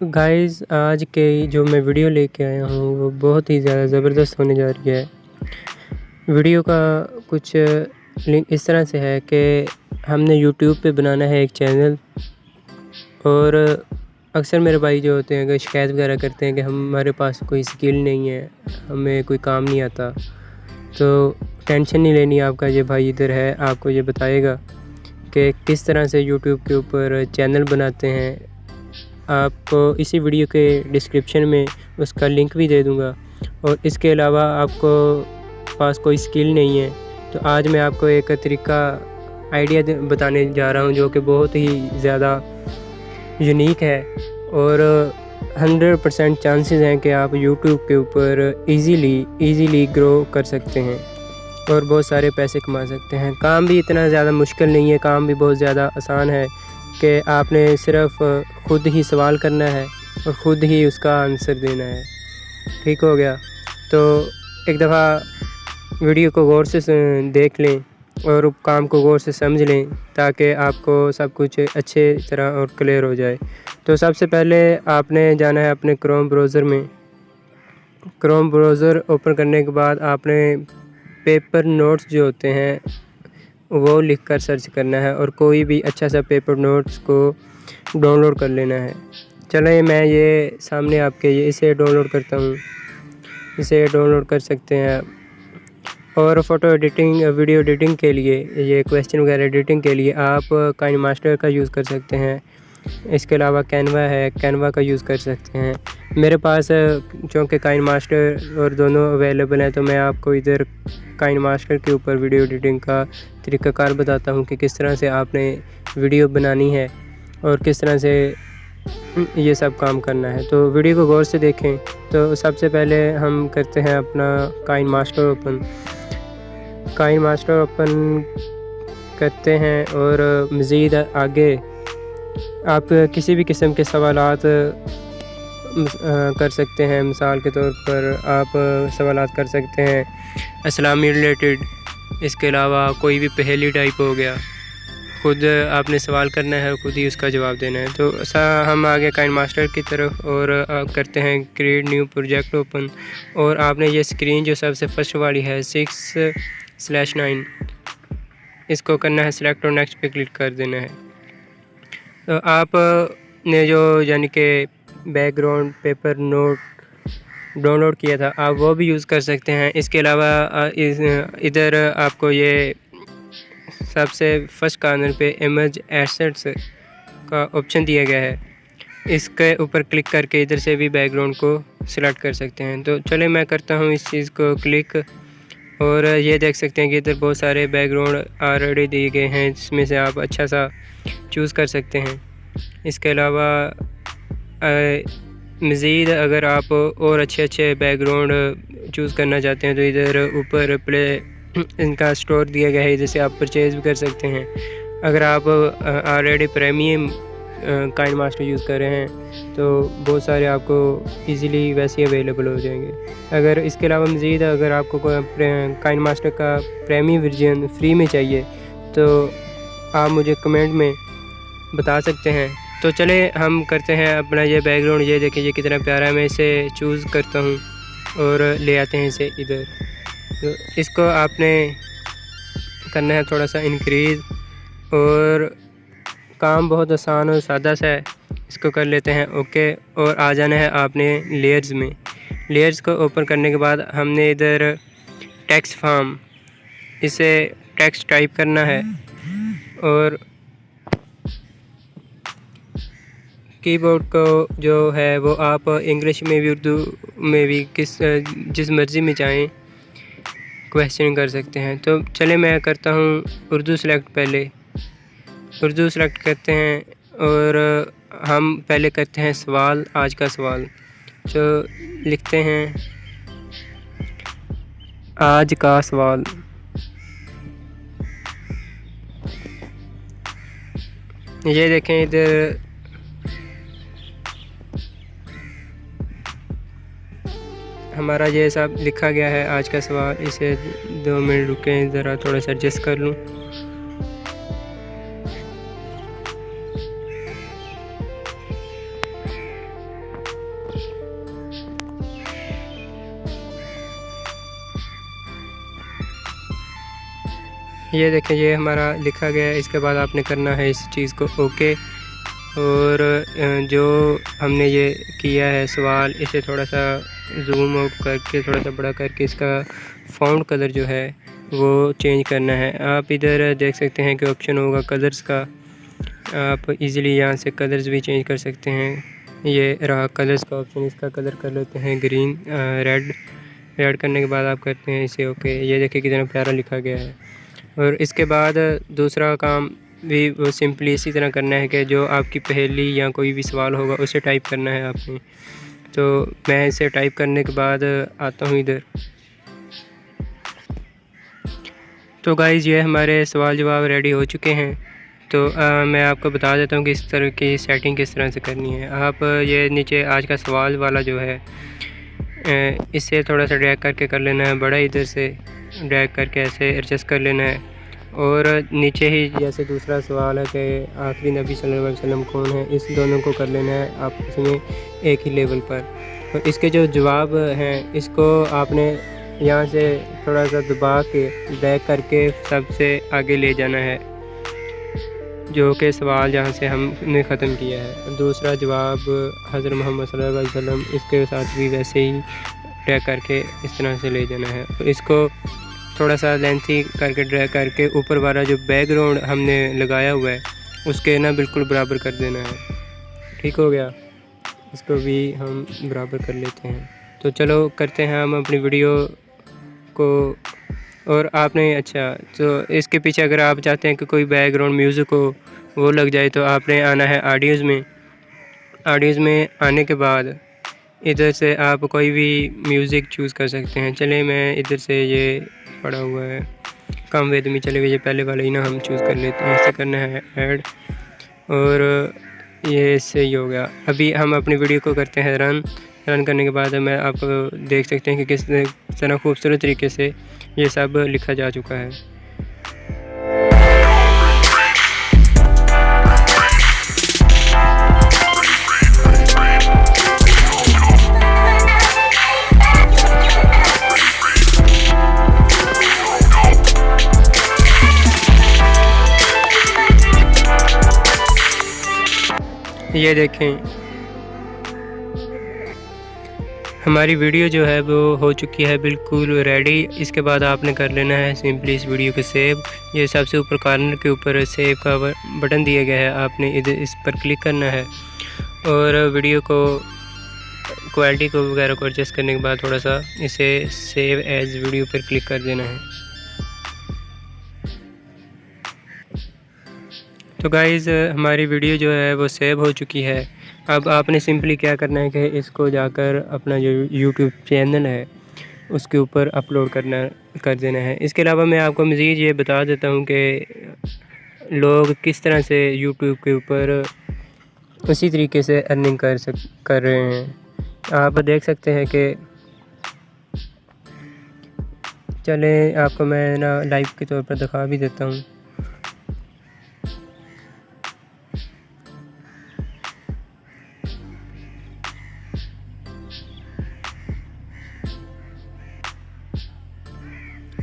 Guys آج کے جو میں ویڈیو لے کے آیا ہوں، وہ بہت ہی زیادہ زبردست ہونے جا رہی ہے۔ ویڈیو کا کچھ لنک اس طرح سے ہے کہ ہم نے یوٹیوب پہ بنانا ہے ایک چینل اور اکثر میرے بھائی جو ہوتے ہیں کہ شکایت وغیرہ کرتے ہیں کہ ہمارے پاس کوئی اسکل نہیں ہے، ہمیں کوئی کام نہیں آتا، تو ٹینشن نہیں لینی آپ کا، یہ بھائی ادھر ہے، آپ کو یہ بتائے گا کہ کس طرح سے یوٹیوب کے اوپر چینل بناتے ہیں۔ آپ کو اسی ویڈیو کے ڈسکرپشن میں اس کا لنک بھی دے دوں گا اور اس کے علاوہ آپ کو پاس کوئی اسکل نہیں ہے تو آج میں آپ کو ایک طریقہ آئیڈیا بتانے جا رہا ہوں جو کہ بہت ہی زیادہ یونیک ہے اور ہنڈریڈ پرسینٹ چانسز ہیں کہ آپ یوٹیوب کے اوپر ایزیلی ایزیلی گرو کر سکتے ہیں اور بہت سارے پیسے کما سکتے ہیں۔ کام بھی اتنا زیادہ مشکل نہیں ہے، کام بھی بہت زیادہ آسان ہے کہ آپ نے صرف خود ہی سوال کرنا ہے اور خود ہی اس کا آنسر دینا ہے۔ ٹھیک ہو گیا۔ تو ایک دفعہ ویڈیو کو غور سے دیکھ لیں اور کام کو غور سے سمجھ لیں تاکہ آپ کو سب کچھ اچھے طرح اور کلیئر ہو جائے۔ تو سب سے پہلے آپ نے جانا ہے اپنے کروم بروزر میں۔ کروم بروزر اوپن کرنے کے بعد آپ نے پیپر نوٹس جو ہوتے ہیں وہ لکھ کر سرچ کرنا ہے اور کوئی بھی اچھا سا پیپر نوٹس کو ڈاؤن لوڈ کر لینا ہے۔ چلیں میں یہ سامنے آپ کے اسے ڈاؤن لوڈ کرتا ہوں۔ اسے ڈاؤن لوڈ کر سکتے ہیں۔ اور فوٹو ایڈیٹنگ، ویڈیو ایڈیٹنگ کے لیے، یہ کویسچن وغیرہ ایڈیٹنگ کے لیے آپ کائن ماسٹر کا یوز کر سکتے ہیں۔ اس کے علاوہ کینوا ہے، کینوا کا یوز کر سکتے ہیں۔ میرے پاس چونکہ کائن ماسٹر اور دونوں اویلیبل ہیں، تو میں آپ کو ادھر کائن ماسٹر کے اوپر ویڈیو ایڈیٹنگ کا طریقہ کار بتاتا ہوں کہ کس طرح سے آپ نے ویڈیو بنانی ہے۔ اور کس طرح سے یہ سب کام کرنا ہے۔ تو ویڈیو کو غور سے دیکھیں۔ تو سب سے پہلے ہم کرتے ہیں اپنا KineMaster open. KineMaster open کرتے ہیں اور مزید آگے آپ کسی بھی قسم کے سوالات کر سکتے ہیں۔ مثال کے طور پر آپ سوالات کر سکتے ہیں۔ اسلامی ریلیٹڈ اس کے علاوہ کوئی بھی پہلی ٹائپ ہو گیا۔ خود آپ نے سوال کرنا ہے خود ہی اس کا جواب دینا ہے۔ تو ایسا ہم آگے کائن ماسٹر کی طرف اور کرتے ہیں۔ کریٹ نیو پروجیکٹ اوپن اور آپ نے یہ اسکرین جو سب سے فرسٹ والی ہے سکس سلیش نائن اس کو کرنا ہے سلیکٹ اور نیکسٹ پہ کلک کر دینا ہے۔ تو آپ نے جو یعنی کہ background paper note download کیا تھا، آپ وہ بھی یوز کر سکتے ہیں۔ اس کے علاوہ ادھر آپ کو یہ سب سے فرسٹ کارنر پہ ایمج ایسٹس کا آپشن دیا گیا ہے۔ اس کے اوپر کلک کر کے ادھر سے بھی بیک گراؤنڈ کو سلیکٹ کر سکتے ہیں۔ تو چلے میں کرتا ہوں اس چیز کو کلک اور یہ دیکھ سکتے ہیں کہ ادھر بہت سارے بیک گراؤنڈ آلریڈی دیے گئے ہیں۔ جس میں سے آپ اچھا سا چوز کر سکتے ہیں۔ اس کے علاوہ مزید اگر آپ اور اچھے اچھے بیک گراؤنڈ چوز کرنا چاہتے ہیں تو ادھر اوپر پلے ان کا اسٹور دیا گیا ہے جیسے آپ پرچیز بھی کر سکتے ہیں۔ اگر آپ already premium KineMaster use کر رہے ہیں، تو بہت سارے آپ کو ایزیلی ویسے اویلیبل ہو جائیں گے۔ اگر اس کے علاوہ مزید اگر آپ کو کائن ماسٹر کا پریمی ورژن فری میں چاہیے، تو آپ مجھے کمنٹ میں بتا سکتے ہیں۔ تو چلے، ہم کرتے ہیں اپنا یہ بیک گراؤنڈ یہ دیکھیں یہ کتنا پیارا ہے۔ میں اسے چوز کرتا ہوں اور لے آتے ہیں اسے ادھر۔ تو اس کو آپ نے کرنا ہے تھوڑا سا انکریز اور کام بہت آسان اور سادہ سا ہے۔ اس کو کر لیتے ہیں اوکے اور آ جانا ہے آپ نے لیئرز میں۔ لیئرز کو اوپن کرنے کے بعد ہم نے ادھر ٹیکس فارم اسے ٹیکس ٹائپ کرنا ہے۔ اور کی بورڈ کو جو ہے وہ آپ انگلش میں بھی اردو میں بھی کس، جس مرضی میں چاہیں۔ کویشچن کر سکتے ہیں۔ تو چلے، میں کرتا ہوں۔ اردو سلیکٹ پہلے۔ اردو سلیکٹ کرتے ہیں اور ہم پہلے کرتے ہیں سوال، آج کا سوال۔ جو لکھتے ہیں۔ آج کا سوال۔ یہ دیکھیں ادھر۔ ہمارا یہ سب لکھا گیا ہے آج کا سوال، اسے دو منٹ رکیں، ذرا تھوڑا سا ایڈجسٹ کر لوں۔ یہ دیکھیں، یہ ہمارا لکھا گیا ہے، اس کے بعد آپ نے کرنا ہے اس چیز کو اوکے۔ اور جو ہم نے یہ کیا ہے سوال، اسے تھوڑا سا زوم آؤٹ کر کے تھوڑا سا بڑا کر کے اس کا فاؤنڈ کلر جو ہے وہ چینج کرنا ہے آپ ادھر دیکھ سکتے ہیں کہ آپشن ہوگا کلرز کا آپ ایزیلی یہاں سے کلرز بھی چینج کر سکتے ہیں یہ رہا کلرز کا آپشن اس کا کلر کر لیتے ہیں گرین ریڈ ریڈ کرنے کے بعد آپ کرتے ہیں اسے اوکے یہ دیکھیں کتنا پیارا لکھا گیا ہے اور اس کے بعد دوسرا کام بھی وہ سمپلی اسی طرح کرنا ہے کہ جو آپ کی پہلی یا کوئی بھی سوال ہوگا اسے ٹائپ کرنا ہے آپ نے تو میں اسے ٹائپ کرنے کے بعد آتا ہوں ادھر۔ تو گائز یہ ہمارے سوال جواب ریڈی ہو چکے ہیں۔ تو میں آپ کو بتا دیتا ہوں کہ اس طرح کی سیٹنگ کس طرح سے کرنی ہے۔ آپ، یہ نیچے آج کا سوال والا جو ہے اس سے تھوڑا سا ڈریک کر کے کر لینا ہے، بڑا ادھر سے ڈریک کر کے ایسے ایڈجسٹ کر لینا ہے۔ اور نیچے ہی جیسے دوسرا سوال ہے کہ آخری نبی صلی اللہ علیہ وسلم کون ہے اس دونوں کو کر لینا ہے آپ اس میں ایک ہی لیول پر۔ اور اس کے جو جواب ہیں، اس کو آپ نے یہاں سے تھوڑا سا دبا کے بیک کر کے سب سے آگے لے جانا ہے، جو کہ سوال جہاں سے ہم نے ختم کیا ہے۔ دوسرا جواب، حضرت محمد صلی اللہ علیہ وسلم اس کے ساتھ بھی ویسے ہی ٹیک کر کے اس طرح سے لے جانا ہے۔ اس کو تھوڑا سا لینتھی کر کے ڈرا کر کے اوپر والا جو بیک گراؤنڈ ہم نے لگایا ہوا ہے، اس کے نا بالکل برابر کر دینا ہے۔ ٹھیک ہو گیا۔ اس کو بھی ہم برابر کر لیتے ہیں۔ تو چلو کرتے ہیں ہم اپنی ویڈیو کو۔ اور آپ نے اچھا تو اس کے پیچھے اگر آپ چاہتے ہیں کہ کوئی بیک گراؤنڈ میوزک ہو، وہ لگ جائے تو آپ نے آنا ہے آڈیوز میں۔ آڈیوز میں آنے کے بعد ادھر سے آپ کوئی بھی میوزک چوز کر سکتے ہیں۔ چلیں میں ادھر سے یہ پڑا ہوا ہے۔ کم وید میں چلے گئے، یہ پہلے والا ہی نا ہم چوز کر لیتے ہیں۔ اسے کرنا ہے ایڈ اور یہ اس سے ہی ہو گیا۔ ابھی ہم اپنی ویڈیو کو کرتے ہیں رن رن کرنے کے بعد میں آپ دیکھ سکتے ہیں کہ کس طرح خوبصورت طریقے سے یہ سب لکھا جا چکا ہے۔ یہ دیکھیں۔ ہماری ویڈیو جو ہے وہ ہو چکی ہے بالکل ریڈی اس کے بعد آپ نے کر لینا ہے سمپلی اس ویڈیو کو سیو یہ سب سے اوپر کارنر کے اوپر سیو کا بٹن دیا گیا ہے۔ آپ نے ادھر اس پر کلک کرنا ہے۔ اور ویڈیو کو کوالٹی کو وغیرہ کو ایڈجسٹ کرنے کے بعد تھوڑا سا اسے سیو ایز ویڈیو پر کلک کر دینا ہے۔ تو گائز ہماری ویڈیو جو ہے وہ سیو ہو چکی ہے۔ اب آپ نے سمپلی کیا کرنا ہے کہ اس کو جا کر اپنا جو یوٹیوب چینل ہے، اس کے اوپر اپلوڈ کرنا کر دینا ہے۔ اس کے علاوہ میں آپ کو مزید یہ بتا دیتا ہوں کہ لوگ کس طرح سے یوٹیوب کے اوپر اسی طریقے سے ارننگ کر سک، کر رہے ہیں۔ آپ دیکھ سکتے ہیں کہ چلیں، آپ کو میں نا لائیو کے طور پر دکھا بھی دیتا ہوں۔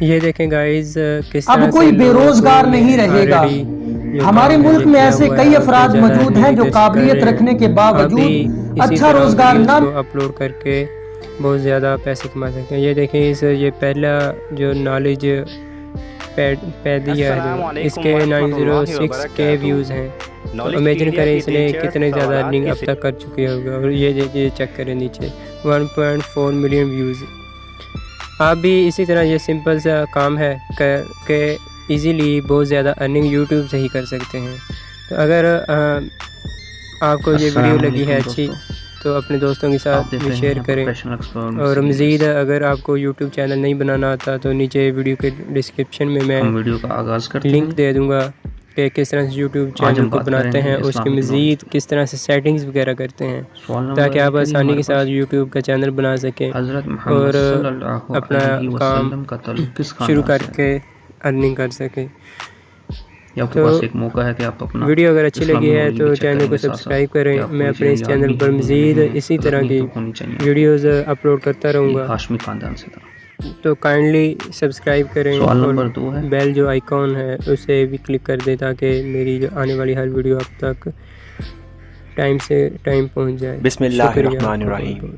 یہ دیکھیں گائز کس اب کوئی بے روزگار نہیں رہے گا۔ ہمارے ملک میں ایسے کئی افراد موجود ہیں جو قابلیت رکھنے کے باوجود اچھا روزگار نہ اپلوڈ کر کے بہت زیادہ پیسے کما سکتے ہیں۔ یہ دیکھیں اس یہ پہلا جو نالج پیدی ہے اس کے نائن زیرو سکس کے ویوز ہیں۔ امیجن کریں اس نے کتنے زیادہ ارننگ اب تک کر چکے ہوگا۔ اور یہ چیک کریں نیچے۔ One point four million views آپ بھی اسی طرح یہ سمپل سا کام ہے کہ ایزیلی بہت زیادہ ارننگ یوٹیوب سے ہی کر سکتے ہیں۔ تو اگر آپ کو یہ ویڈیو لگی ہے اچھی تو اپنے دوستوں کے ساتھ شیئر کریں۔ اور مزید اگر آپ کو یوٹیوب چینل نہیں بنانا آتا تو نیچے ویڈیو کے ڈسکرپشن میں میں لنک دے دوں گا۔ کہ کس طرح سے یوٹیوب چینل کو بناتے ہیں اس کے مزید کس طرح سے سیٹنگز وغیرہ کرتے ہیں تاکہ آپ آسانی کے ساتھ یوٹیوب کا چینل بنا سکیں اور اپنا کام شروع کر کے ارننگ کر سکیں۔ تو ویڈیو اگر اچھی لگی ہے تو چینل کو سبسکرائب کریں۔ میں اپنے اس چینل پر مزید اسی طرح کی ویڈیوز اپلوڈ کرتا رہوں گا۔ تو کائنڈلی سبسکرائب کریں سوال اور نمبر دو ہے۔ بیل جو آئیکن ہے اسے بھی کلک کر دیں تاکہ میری جو آنے والی ہر ویڈیو آپ تک ٹائم سے ٹائم پہنچ جائے۔ بسم اللہ شکریہ۔ الرحمن الرحیم۔